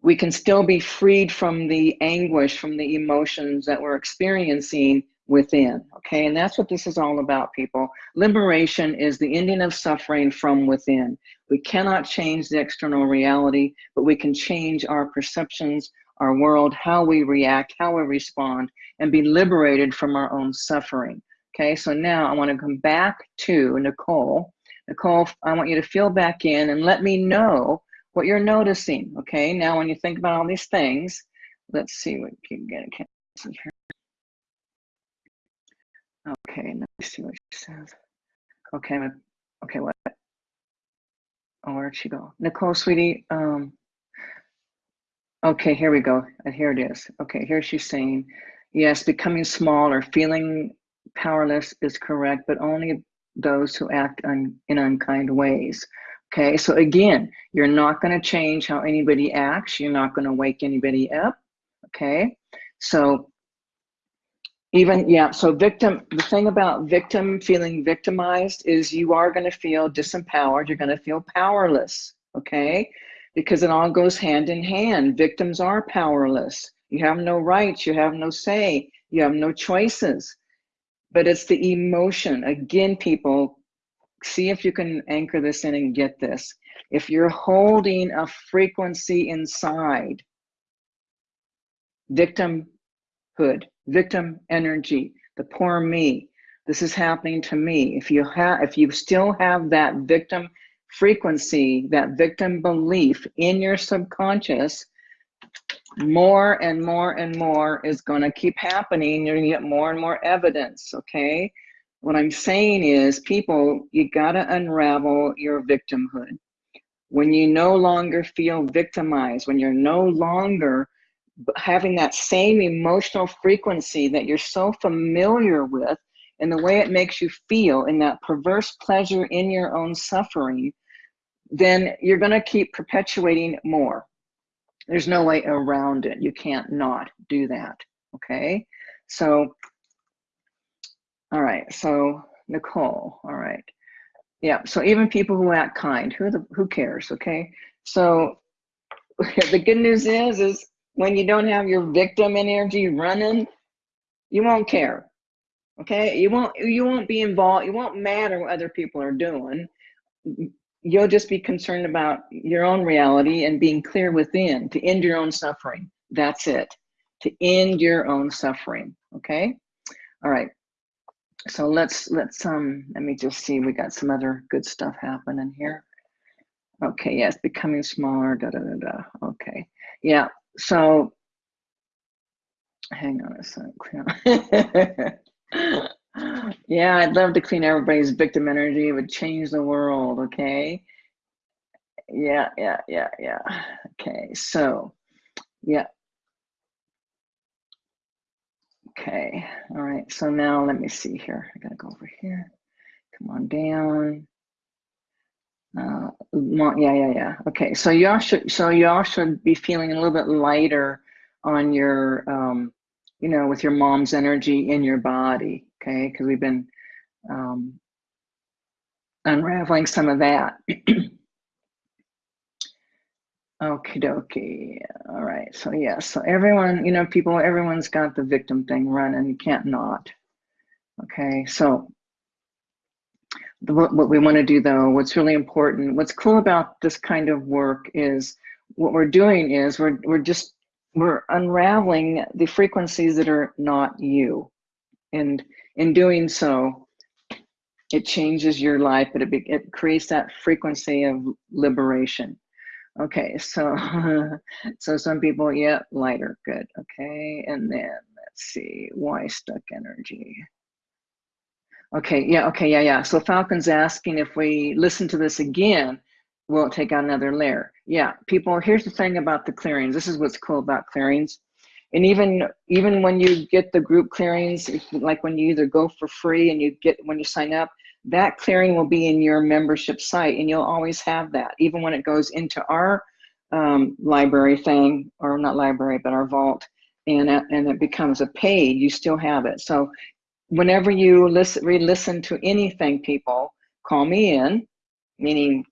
we can still be freed from the anguish, from the emotions that we're experiencing within, okay? And that's what this is all about, people. Liberation is the ending of suffering from within. We cannot change the external reality, but we can change our perceptions our world, how we react, how we respond, and be liberated from our own suffering. Okay, so now I want to come back to Nicole. Nicole, I want you to feel back in and let me know what you're noticing. Okay, now when you think about all these things, let's see what getting canceled here. Okay, let me see what she says. Okay, okay, what? Oh, where'd she go? Nicole, sweetie, um, Okay, here we go. And here it is. Okay, here she's saying, yes, becoming small or feeling powerless is correct, but only those who act un, in unkind ways. Okay, so again, you're not going to change how anybody acts. You're not going to wake anybody up. Okay, so even, yeah, so victim, the thing about victim feeling victimized is you are going to feel disempowered. You're going to feel powerless. Okay, because it all goes hand in hand. Victims are powerless. You have no rights, you have no say, you have no choices. But it's the emotion. Again, people, see if you can anchor this in and get this. If you're holding a frequency inside, victimhood, victim energy, the poor me, this is happening to me. If you have, if you still have that victim frequency, that victim belief in your subconscious, more and more and more is going to keep happening. You're going to get more and more evidence, okay? What I'm saying is, people, you got to unravel your victimhood. When you no longer feel victimized, when you're no longer having that same emotional frequency that you're so familiar with, and the way it makes you feel in that perverse pleasure in your own suffering, then you're going to keep perpetuating more. There's no way around it. You can't not do that. Okay. So, all right. So, Nicole, all right. Yeah. So, even people who act kind, who, the, who cares? Okay. So, the good news is, is when you don't have your victim energy running, you won't care. Okay. You won't, you won't be involved. You won't matter what other people are doing you'll just be concerned about your own reality and being clear within to end your own suffering. That's it, to end your own suffering. Okay. All right. So let's let's um let me just see. We got some other good stuff happening here. Okay. Yes, becoming smaller. Da da da da. Okay. Yeah. So hang on a second. yeah, I'd love to clean everybody's victim energy. It would change the world, okay? Yeah, yeah, yeah, yeah. Okay, so, yeah. Okay, all right, so now let me see here. I gotta go over here. Come on down. Uh, yeah, yeah, yeah. Okay, so y'all should, so y'all should be feeling a little bit lighter on your, um, you know, with your mom's energy in your body okay? Because we've been um, unraveling some of that. Okie dokie. All right. So, yeah. So, everyone, you know, people, everyone's got the victim thing running. You can't not. Okay. So, the, what we want to do, though, what's really important, what's cool about this kind of work is what we're doing is we're, we're just, we're unraveling the frequencies that are not you. And in doing so, it changes your life, but it, it creates that frequency of liberation. Okay, so so some people, yeah, lighter, good. Okay, and then let's see, why stuck energy? Okay, yeah, okay, yeah, yeah. So Falcon's asking if we listen to this again, will it take out another layer? Yeah, people, here's the thing about the clearings. This is what's cool about clearings and even even when you get the group clearings like when you either go for free and you get when you sign up that clearing will be in your membership site and you'll always have that even when it goes into our um, library thing or not library but our vault and uh, and it becomes a paid you still have it. So whenever you listen re-listen to anything people call me in meaning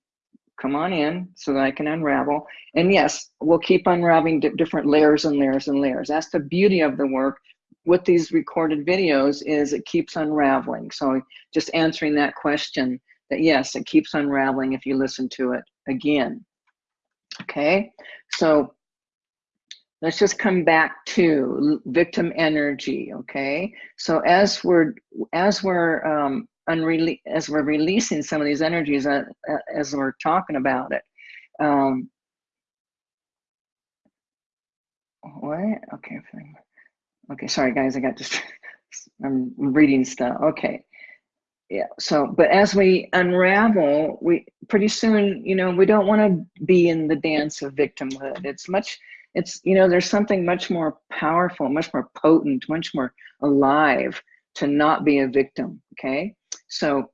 come on in so that I can unravel. And yes, we'll keep unraveling different layers and layers and layers. That's the beauty of the work with these recorded videos is it keeps unraveling. So just answering that question that yes, it keeps unraveling if you listen to it again. Okay, so let's just come back to victim energy. Okay, so as we're as we're um, unrele as we're releasing some of these energies uh, uh, as we're talking about it. Um, what? Okay. Okay. Sorry, guys. I got just. I'm reading stuff. Okay. Yeah. So, but as we unravel, we pretty soon, you know, we don't want to be in the dance of victimhood. It's much. It's you know, there's something much more powerful, much more potent, much more alive to not be a victim. Okay. So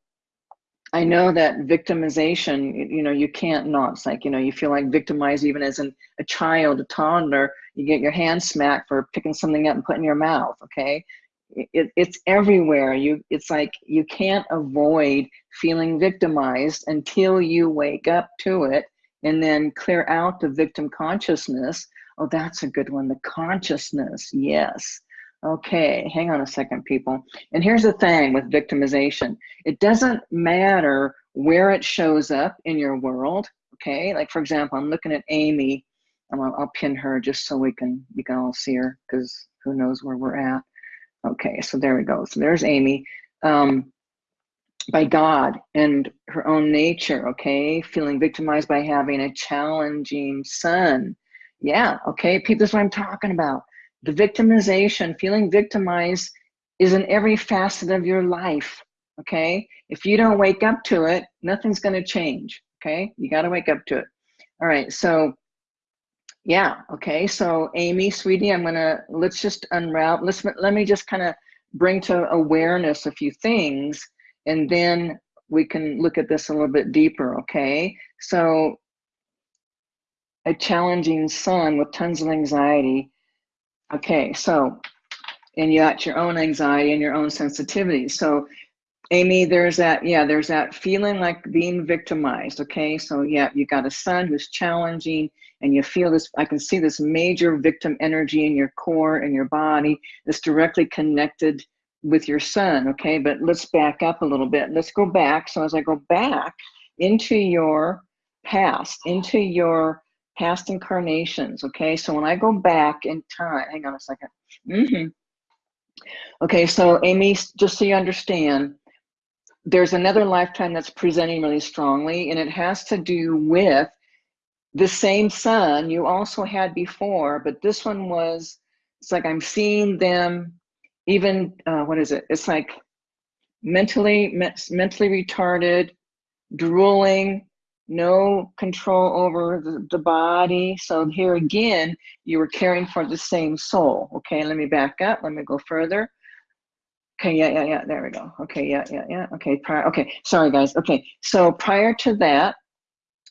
I know that victimization, you know, you can't not. It's like, you know, you feel like victimized even as an, a child, a toddler, you get your hand smacked for picking something up and putting in your mouth, okay? It, it's everywhere. You, It's like you can't avoid feeling victimized until you wake up to it and then clear out the victim consciousness. Oh, that's a good one, the consciousness, yes. Okay, hang on a second, people. And here's the thing with victimization. It doesn't matter where it shows up in your world, okay? Like for example, I'm looking at Amy. I'll, I'll pin her just so we can, you can all see her because who knows where we're at. Okay, so there we go. So there's Amy. Um, by God and her own nature, okay? Feeling victimized by having a challenging son Yeah, okay, people, that's what I'm talking about. The victimization, feeling victimized is in every facet of your life, okay? If you don't wake up to it, nothing's gonna change, okay? You gotta wake up to it. All right, so yeah, okay, so Amy, sweetie, I'm gonna, let's just unravel, let's, let me just kind of bring to awareness a few things and then we can look at this a little bit deeper, okay? So a challenging son with tons of anxiety. Okay, so, and you got your own anxiety and your own sensitivity. So Amy, there's that, yeah, there's that feeling like being victimized, okay? So yeah, you got a son who's challenging and you feel this, I can see this major victim energy in your core and your body that's directly connected with your son, okay? But let's back up a little bit. Let's go back. So as I go back into your past, into your past incarnations, okay? So when I go back in time, hang on a second. Mm -hmm. Okay, so Amy, just so you understand, there's another lifetime that's presenting really strongly, and it has to do with the same son you also had before, but this one was, it's like I'm seeing them even, uh, what is it? It's like mentally, me mentally retarded, drooling, no control over the, the, body. So here again, you were caring for the same soul. Okay, let me back up. Let me go further. Okay, yeah, yeah, yeah, there we go. Okay, yeah, yeah, yeah. Okay, prior, okay, sorry guys. Okay, so prior to that,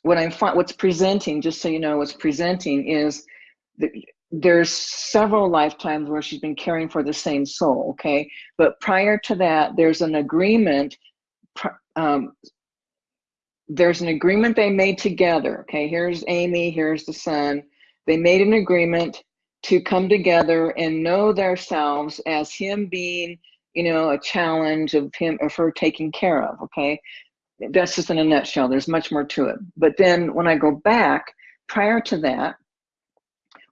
what I'm, what's presenting, just so you know, what's presenting is the, there's several lifetimes where she's been caring for the same soul, okay? But prior to that, there's an agreement, um, there's an agreement they made together, okay? Here's Amy, here's the son. They made an agreement to come together and know themselves as him being you know, a challenge of him of her taking care of, okay? That's just in a nutshell, there's much more to it. But then when I go back, prior to that,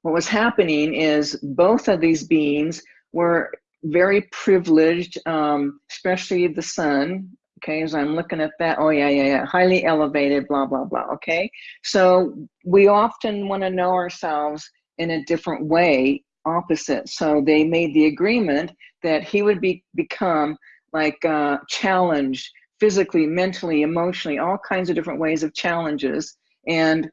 what was happening is both of these beings were very privileged, um, especially the son, okay, as I'm looking at that, oh yeah, yeah, yeah, highly elevated, blah, blah, blah, okay? So we often wanna know ourselves in a different way opposite. So they made the agreement that he would be become like uh, challenged physically, mentally, emotionally, all kinds of different ways of challenges. And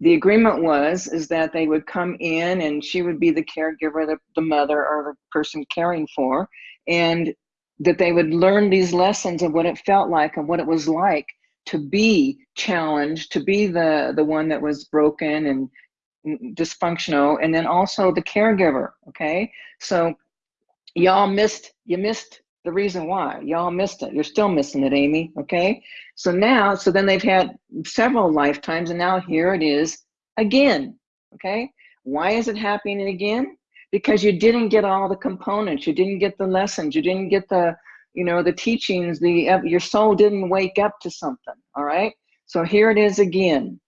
the agreement was is that they would come in and she would be the caregiver, the, the mother or the person caring for, and that they would learn these lessons of what it felt like and what it was like to be challenged, to be the the one that was broken and dysfunctional and then also the caregiver okay? So y'all missed you missed the reason why. Y'all missed it. You're still missing it amy okay? So now so then they've had several lifetimes and now here it is again okay? Why is it happening again because you didn't get all the components you didn't get the lessons you didn't get the you know the teachings the your soul didn't wake up to something all right so here it is again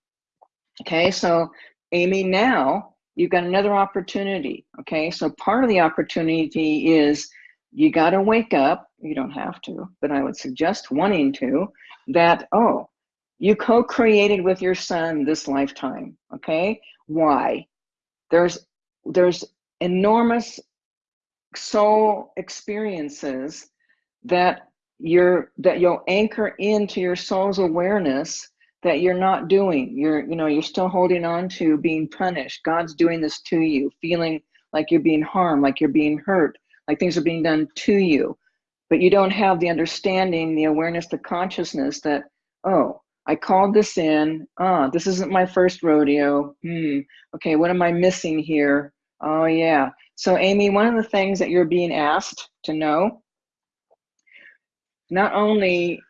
okay so Amy, now you've got another opportunity. Okay, so part of the opportunity is you got to wake up. You don't have to, but I would suggest wanting to. That oh, you co-created with your son this lifetime. Okay, why? There's there's enormous soul experiences that you're that you'll anchor into your soul's awareness that you're not doing. You're, you know, you're still holding on to being punished. God's doing this to you, feeling like you're being harmed, like you're being hurt, like things are being done to you. But you don't have the understanding, the awareness, the consciousness that, oh, I called this in. Ah, this isn't my first rodeo. Hmm. Okay, what am I missing here? Oh, yeah. So, Amy, one of the things that you're being asked to know, not only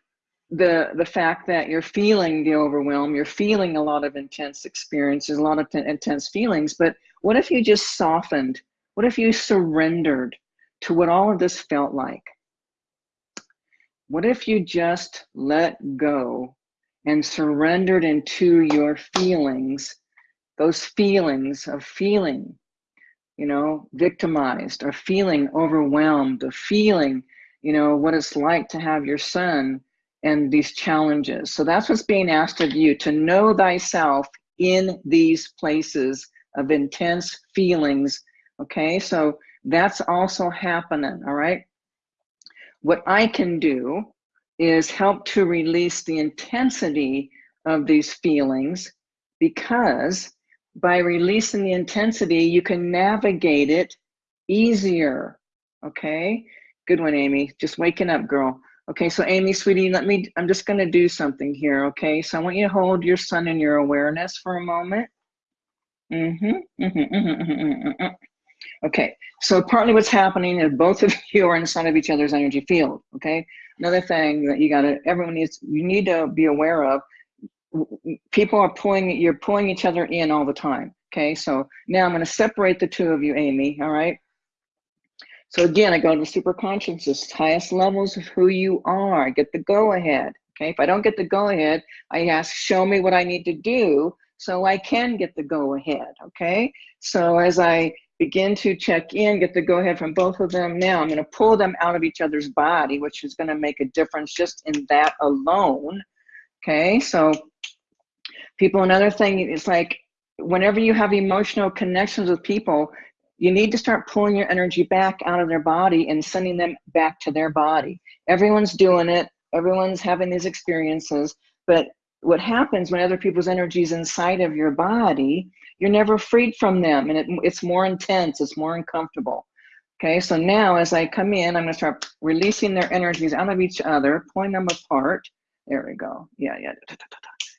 the the fact that you're feeling the overwhelm you're feeling a lot of intense experiences a lot of intense feelings but what if you just softened? What if you surrendered to what all of this felt like? What if you just let go and surrendered into your feelings those feelings of feeling you know victimized or feeling overwhelmed or feeling you know what it's like to have your son and these challenges. So that's what's being asked of you to know thyself in these places of intense feelings. Okay, so that's also happening. All right. What I can do is help to release the intensity of these feelings because by releasing the intensity, you can navigate it easier. Okay, good one, Amy. Just waking up, girl. Okay, so Amy, sweetie, let me, I'm just gonna do something here, okay? So I want you to hold your son in your awareness for a moment. Mm-hmm, mm-hmm, mm-hmm, mm-hmm, Okay, so partly what's happening is both of you are inside of each other's energy field, okay? Another thing that you gotta, everyone needs, you need to be aware of, people are pulling, you're pulling each other in all the time, okay? So now I'm gonna separate the two of you, Amy, all right? So again, I go to the super consciousness, highest levels of who you are, I get the go ahead. Okay, if I don't get the go ahead, I ask, show me what I need to do so I can get the go ahead. Okay, so as I begin to check in, get the go ahead from both of them now, I'm going to pull them out of each other's body, which is going to make a difference just in that alone. Okay, so people, another thing is like whenever you have emotional connections with people, you need to start pulling your energy back out of their body and sending them back to their body. Everyone's doing it, everyone's having these experiences, but what happens when other people's energy is inside of your body, you're never freed from them and it, it's more intense, it's more uncomfortable. Okay, so now as I come in, I'm gonna start releasing their energies out of each other, pulling them apart. There we go. Yeah, yeah.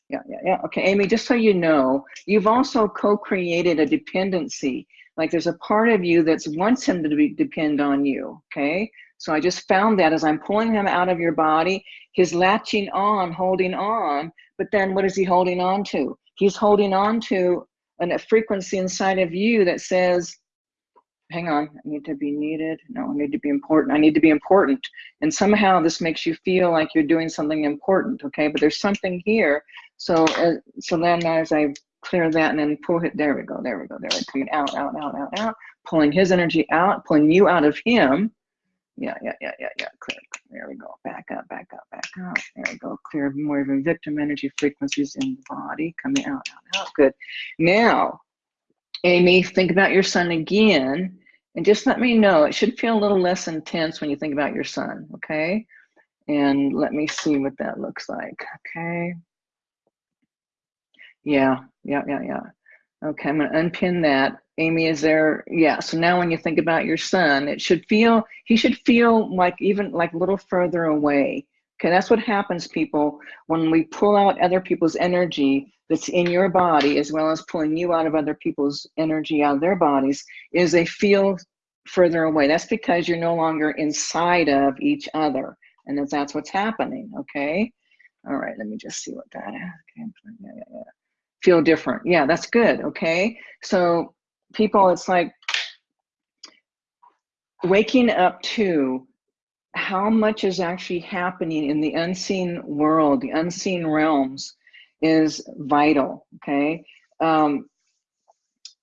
Yeah, yeah, yeah. Okay, Amy, just so you know, you've also co-created a dependency like there's a part of you that's wants him to be, depend on you, okay? So I just found that as I'm pulling him out of your body, he's latching on, holding on, but then what is he holding on to? He's holding on to an, a frequency inside of you that says, hang on, I need to be needed. No, I need to be important. I need to be important. And somehow this makes you feel like you're doing something important, okay? But there's something here. So, uh, so then as I clear that and then pull it. There we go. There we go. There we go. Out, out, out, out, out. Pulling his energy out, pulling you out of him. Yeah, yeah, yeah, yeah, yeah. Clear. There we go. Back up, back up, back up. There we go. Clear more even victim energy frequencies in the body. Coming out, out, out. Good. Now, Amy, think about your son again. And just let me know. It should feel a little less intense when you think about your son, Okay. And let me see what that looks like. Okay. Yeah, yeah, yeah, yeah. Okay, I'm gonna unpin that. Amy, is there, yeah, so now when you think about your son, it should feel, he should feel like even like a little further away. Okay, that's what happens, people, when we pull out other people's energy that's in your body, as well as pulling you out of other people's energy out of their bodies, is they feel further away. That's because you're no longer inside of each other. And that's, that's what's happening, okay? All right, let me just see what that is. Okay, yeah, yeah, yeah feel different. Yeah, that's good. Okay. So people, it's like waking up to how much is actually happening in the unseen world, the unseen realms is vital. Okay. Um,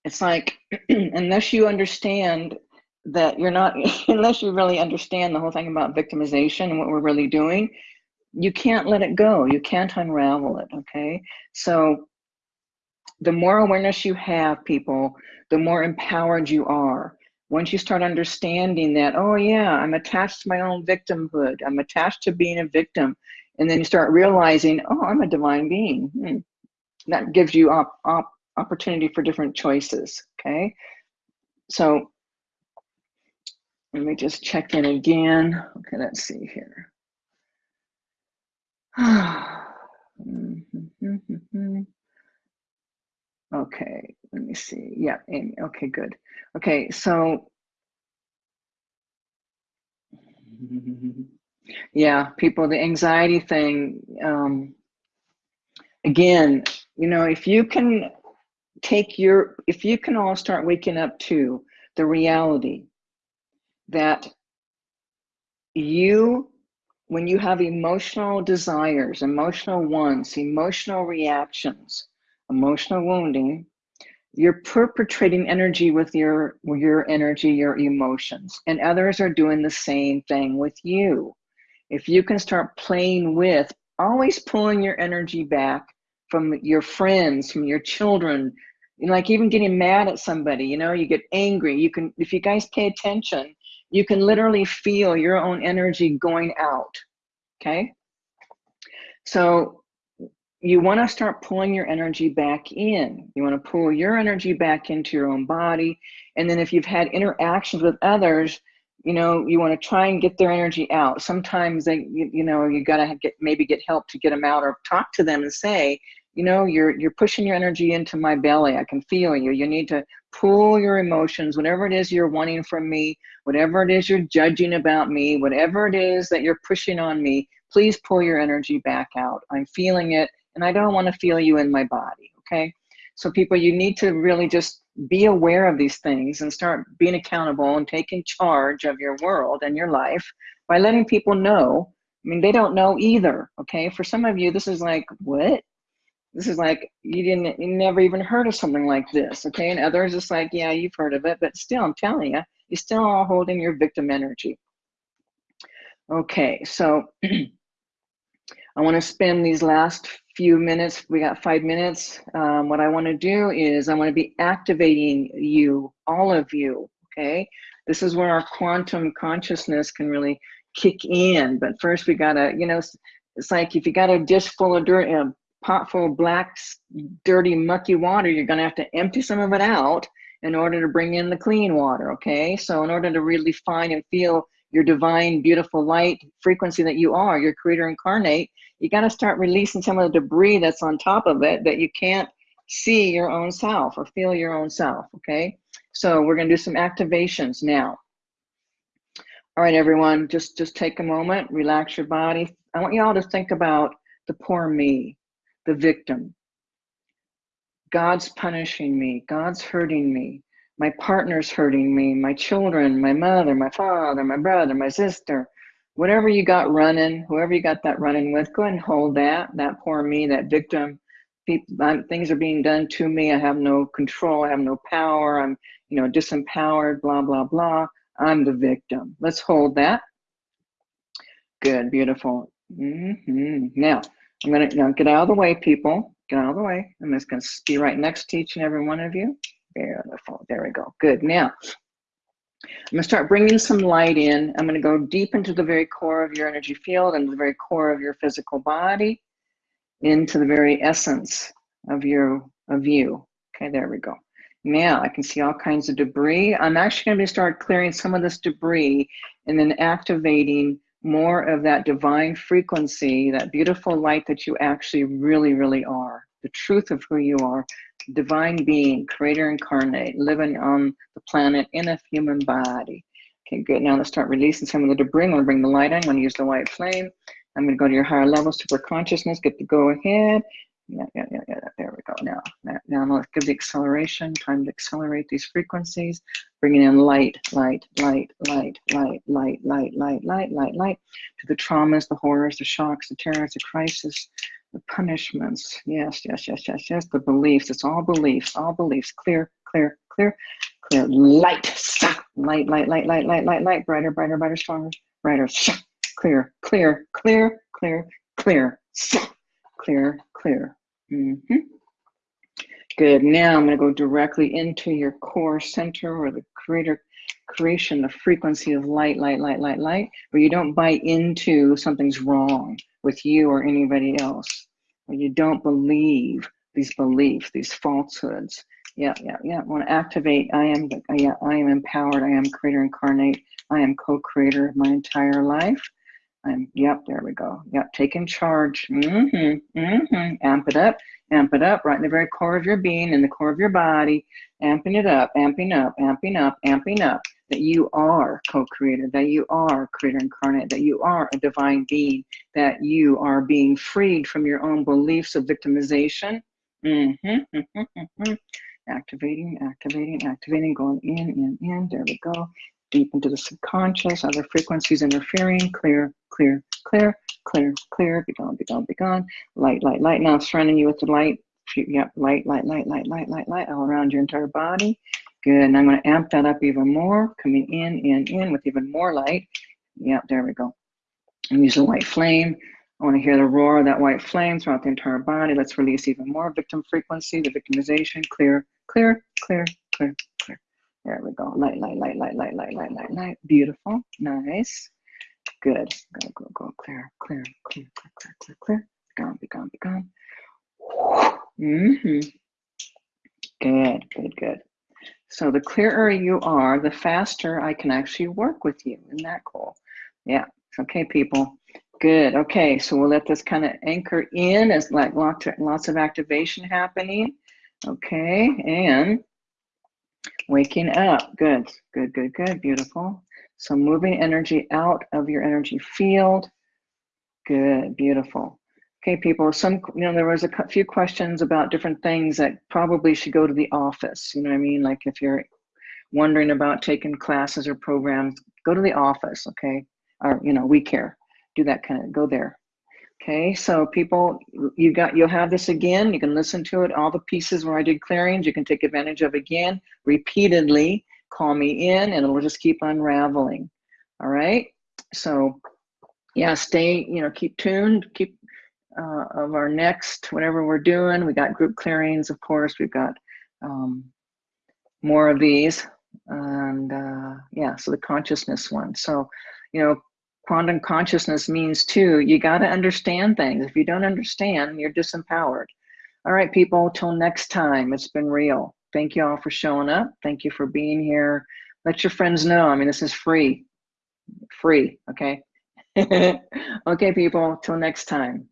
it's like, unless you understand that you're not, unless you really understand the whole thing about victimization and what we're really doing, you can't let it go. You can't unravel it. Okay. So the more awareness you have, people, the more empowered you are. Once you start understanding that, oh yeah, I'm attached to my own victimhood, I'm attached to being a victim, and then you start realizing, oh, I'm a divine being. Hmm. That gives you op op opportunity for different choices, okay? So let me just check in again. Okay, let's see here. Mm-hmm, mm-hmm, mm-hmm. Okay, let me see. Yeah, Amy. Okay, good. Okay, so yeah, people, the anxiety thing. Um, again, you know, if you can take your, if you can all start waking up to the reality that you, when you have emotional desires, emotional wants, emotional reactions, emotional wounding, you're perpetrating energy with your your energy, your emotions, and others are doing the same thing with you. If you can start playing with, always pulling your energy back from your friends, from your children, like even getting mad at somebody, you know, you get angry. You can, if you guys pay attention, you can literally feel your own energy going out. Okay. So you want to start pulling your energy back in. You want to pull your energy back into your own body. And then if you've had interactions with others, you know, you want to try and get their energy out. Sometimes they, you, you know, you got to get maybe get help to get them out or talk to them and say, you know, you're you're pushing your energy into my belly. I can feel you. You need to pull your emotions, whatever it is you're wanting from me, whatever it is you're judging about me, whatever it is that you're pushing on me, please pull your energy back out. I'm feeling it and I don't want to feel you in my body, okay? So people, you need to really just be aware of these things and start being accountable and taking charge of your world and your life by letting people know. I mean, they don't know either, okay? For some of you, this is like, what? This is like you didn't, you never even heard of something like this, okay? And others, it's like, yeah, you've heard of it, but still, I'm telling you, you're still all holding your victim energy. Okay, so I want to spend these last few minutes. We got five minutes. Um, what I want to do is I want to be activating you, all of you. Okay, this is where our quantum consciousness can really kick in. But first, we gotta, you know, it's like if you got a dish full of dirt, a pot full of black, dirty, mucky water, you're going to have to empty some of it out in order to bring in the clean water, okay? So in order to really find and feel your divine, beautiful light frequency that you are, your creator incarnate, you got to start releasing some of the debris that's on top of it that you can't see your own self or feel your own self, okay? So we're going to do some activations now. All right, everyone, just, just take a moment, relax your body. I want you all to think about the poor me, the victim. God's punishing me. God's hurting me. My partner's hurting me. My children, my mother, my father, my brother, my sister. Whatever you got running, whoever you got that running with, go ahead and hold that. That poor me, that victim. I'm, things are being done to me. I have no control. I have no power. I'm, you know, disempowered. Blah blah blah. I'm the victim. Let's hold that. Good, beautiful. Mm -hmm. Now, I'm gonna now get out of the way, people. Get out of the way. I'm just gonna be right next to each and every one of you. Beautiful. There we go. Good. Now, I'm gonna start bringing some light in. I'm gonna go deep into the very core of your energy field and the very core of your physical body, into the very essence of your of you. Okay, there we go. Now I can see all kinds of debris. I'm actually gonna start clearing some of this debris and then activating more of that divine frequency, that beautiful light that you actually really, really are, the truth of who you are, divine being, creator incarnate, living on the planet in a human body. Okay, good. Now let's start releasing some of the debris. I'm going to bring the light on. I'm going to use the white flame. I'm going to go to your higher level, super consciousness, get the go ahead. Yeah, yeah, yeah, yeah. There we go. Now, now let's give the acceleration. Time to accelerate these frequencies. Bringing in light, light, light, light, light, light, light, light, light, light, light, to the traumas, the horrors, the shocks, the terrors, the crisis, the punishments. Yes, yes, yes, yes, yes. The beliefs. It's all beliefs. All beliefs. Clear, clear, clear, clear. Light, light, light, light, light, light, light, light. Brighter, brighter, brighter, stronger, brighter. Clear, clear, clear, clear, clear clear, clear. Mm -hmm. Good, now I'm gonna go directly into your core center or the creator creation, the frequency of light, light, light, light, light, where you don't buy into something's wrong with you or anybody else, where you don't believe these beliefs, these falsehoods. Yeah, yeah, yeah. I want to activate. I am, yeah, I am empowered. I am creator incarnate. I am co-creator of my entire life. I'm, yep, there we go. Yep, taking charge. Mm-hmm, mm-hmm. Amp it up, amp it up right in the very core of your being, in the core of your body, amping it up, amping up, amping up, amping up. That you are co-creator, that you are creator incarnate, that you are a divine being, that you are being freed from your own beliefs of victimization. Mm-hmm, mm-hmm, mm-hmm. Activating, activating, activating, going in, in, in. There we go deep into the subconscious, other frequencies interfering, clear, clear, clear, clear, clear, be gone, be gone, be gone, light, light, light. Now surrounding you with the light, yep, light, light, light, light, light, light, light, all around your entire body. Good, and I'm gonna amp that up even more, coming in, in, in with even more light. Yep, there we go. And use the white flame. I want to hear the roar of that white flame throughout the entire body. Let's release even more victim frequency, the victimization, clear, clear, clear, clear, clear. There we go. Light, light, light, light, light, light, light, light, light. Beautiful. Nice. Good. Go, go, go. Clear, clear, clear, clear, clear, clear, clear. Be gone, be gone, be gone. Mm-hmm. Good, good, good. So the clearer you are, the faster I can actually work with you. Isn't that cool? Yeah. Okay, people. Good. Okay, so we'll let this kind of anchor in as like lots of, lots of activation happening. Okay, and waking up. Good, good, good, good. Beautiful. So moving energy out of your energy field. Good, beautiful. Okay, people, some, you know, there was a few questions about different things that probably should go to the office. You know what I mean? Like if you're wondering about taking classes or programs, go to the office, okay? Or, you know, we care. Do that kind of, go there. Okay, so people, you got, you'll have this again. You can listen to it, all the pieces where I did clearings, you can take advantage of again, repeatedly, call me in and it'll just keep unraveling. All right, so yeah, stay, you know, keep tuned, keep uh, of our next, whatever we're doing. We got group clearings, of course. We've got um, more of these. And uh, yeah, so the consciousness one. So, you know, quantum consciousness means too, you got to understand things. If you don't understand, you're disempowered. All right, people, till next time, it's been real. Thank you all for showing up. Thank you for being here. Let your friends know. I mean, this is free, free, okay? okay, people, till next time.